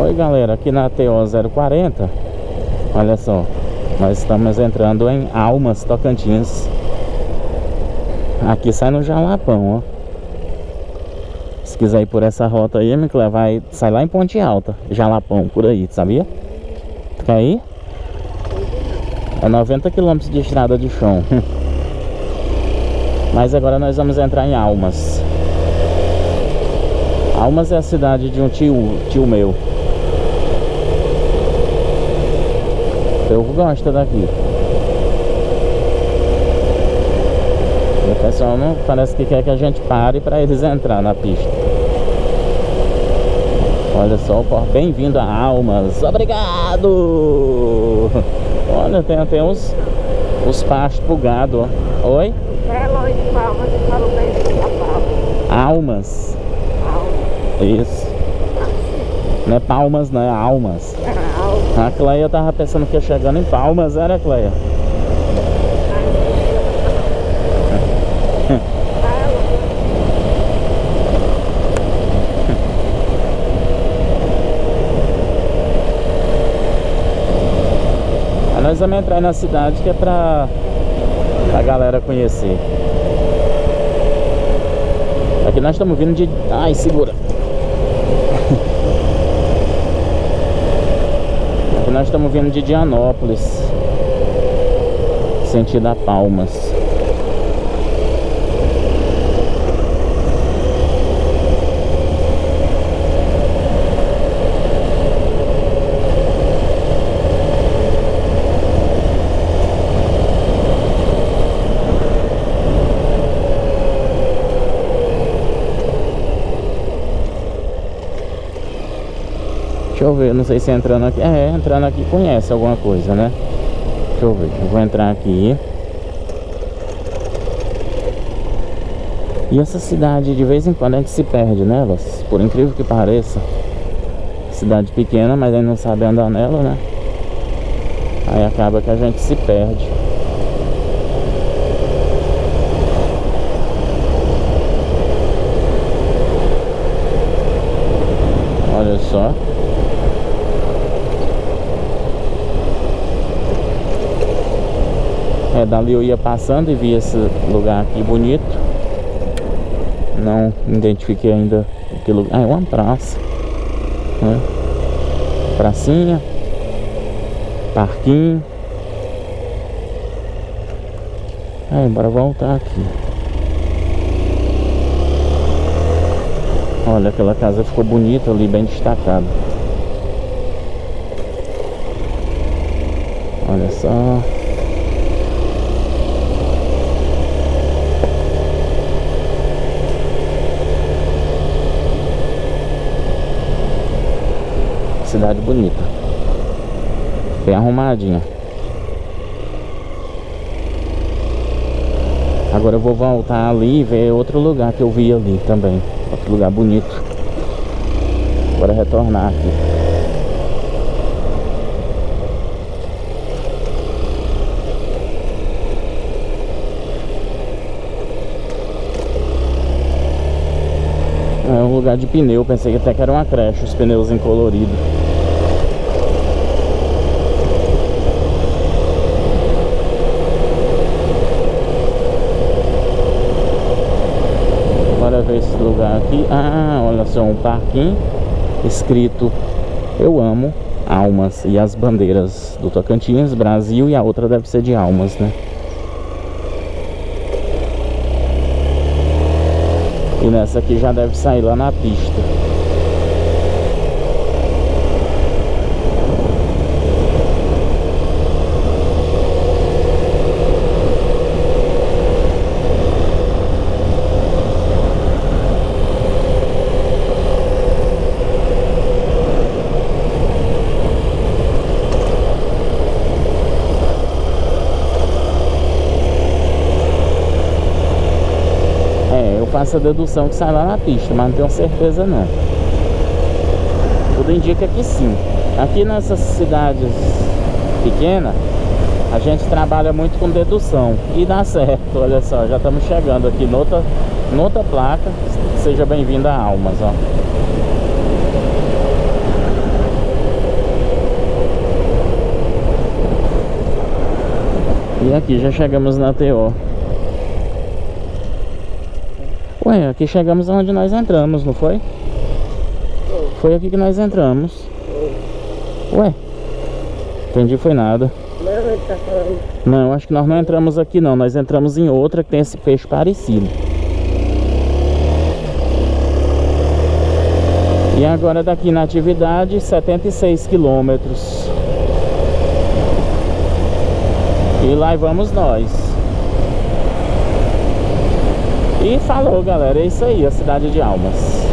Oi galera, aqui na TO 040 Olha só Nós estamos entrando em Almas, Tocantins. Aqui sai no Jalapão, ó. Se quiser ir por essa rota aí, me vai Sai lá em Ponte Alta Jalapão, por aí, sabia? Quer ir? É 90 km de estrada de chão. Mas agora nós vamos entrar em Almas. Almas é a cidade de um tio, tio meu Eu gosto daqui. E o pessoal não parece que quer que a gente pare para eles entrar na pista. Olha só, bem-vindo a Almas. Obrigado! Olha, tem até uns os pastos pro gado, ó. Oi? Belo de Palmas e falou bem-vindo a Palmas. Almas. Almas. Isso. Não é palmas, não é almas. A Cleia tava pensando que ia chegando em Palmas, era Cleia? Aí nós vamos entrar na cidade que é pra, pra galera conhecer. Aqui nós estamos vindo de... Ai, segura. Nós estamos vindo de Dianópolis Sentido a Palmas Deixa eu ver, não sei se entrando aqui. É, entrando aqui conhece alguma coisa, né? Deixa eu ver, eu vou entrar aqui. E essa cidade, de vez em quando a gente se perde nelas Por incrível que pareça. Cidade pequena, mas a gente não sabe andar nela, né? Aí acaba que a gente se perde. Olha só É, dali eu ia passando e vi esse lugar aqui bonito. Não identifiquei ainda que lugar. Ah, é uma praça. Né? Pracinha. Parquinho. É, bora voltar aqui. Olha, aquela casa ficou bonita ali, bem destacada. Olha só. Cidade bonita. Bem arrumadinha. Agora eu vou voltar ali e ver outro lugar que eu vi ali também. Outro lugar bonito. Agora retornar aqui É um lugar de pneu, pensei até que era uma creche, os pneus em colorido. lugar aqui. Ah, olha só, um parquinho escrito Eu amo Almas e as bandeiras do Tocantins, Brasil e a outra deve ser de Almas, né? E nessa aqui já deve sair lá na pista. faço a dedução que sai lá na pista, mas não tenho certeza não. Tudo indica que sim. Aqui nessas cidades pequenas, a gente trabalha muito com dedução e dá certo, olha só, já estamos chegando aqui noutra, noutra placa, seja bem-vindo a Almas, ó. E aqui já chegamos na TO. Ué, aqui chegamos onde nós entramos, não foi? Foi aqui que nós entramos. Ué, entendi foi nada. Não, acho que nós não entramos aqui não. Nós entramos em outra que tem esse peixe parecido. E agora daqui na atividade, 76 quilômetros. E lá vamos nós. E falou, galera. É isso aí, a cidade de Almas.